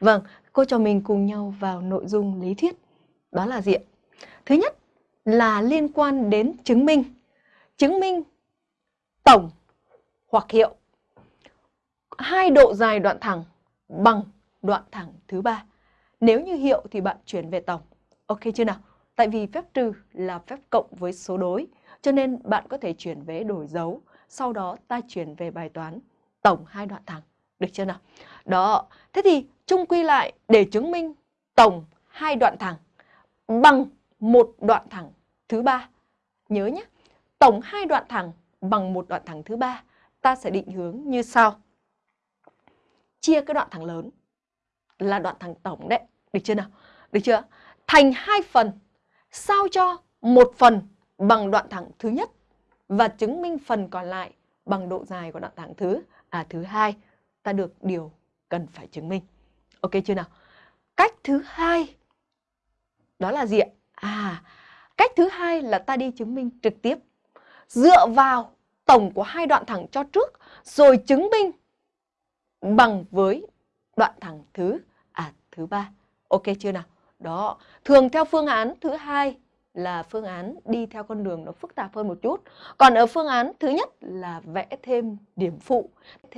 Vâng, cô trò mình cùng nhau vào nội dung lý thuyết. Đó là gì ạ? Thứ nhất là liên quan đến chứng minh. Chứng minh tổng hoặc hiệu hai độ dài đoạn thẳng bằng đoạn thẳng thứ ba. Nếu như hiệu thì bạn chuyển về tổng. Ok chưa nào? Tại vì phép trừ là phép cộng với số đối, cho nên bạn có thể chuyển về đổi dấu. Sau đó ta chuyển về bài toán tổng hai đoạn thẳng. Được chưa nào? Đó, thế thì chung quy lại để chứng minh tổng hai đoạn thẳng bằng một đoạn thẳng thứ ba. Nhớ nhé, tổng hai đoạn thẳng bằng một đoạn thẳng thứ ba, ta sẽ định hướng như sau. Chia cái đoạn thẳng lớn là đoạn thẳng tổng đấy, được chưa nào? Được chưa? Thành hai phần, sao cho một phần bằng đoạn thẳng thứ nhất và chứng minh phần còn lại bằng độ dài của đoạn thẳng thứ à thứ hai ta được điều cần phải chứng minh. Ok chưa nào? Cách thứ hai đó là gì ạ? À, cách thứ hai là ta đi chứng minh trực tiếp dựa vào tổng của hai đoạn thẳng cho trước rồi chứng minh bằng với đoạn thẳng thứ à thứ ba. Ok chưa nào? Đó, thường theo phương án thứ hai là phương án đi theo con đường nó phức tạp hơn một chút. Còn ở phương án thứ nhất là vẽ thêm điểm phụ. Thêm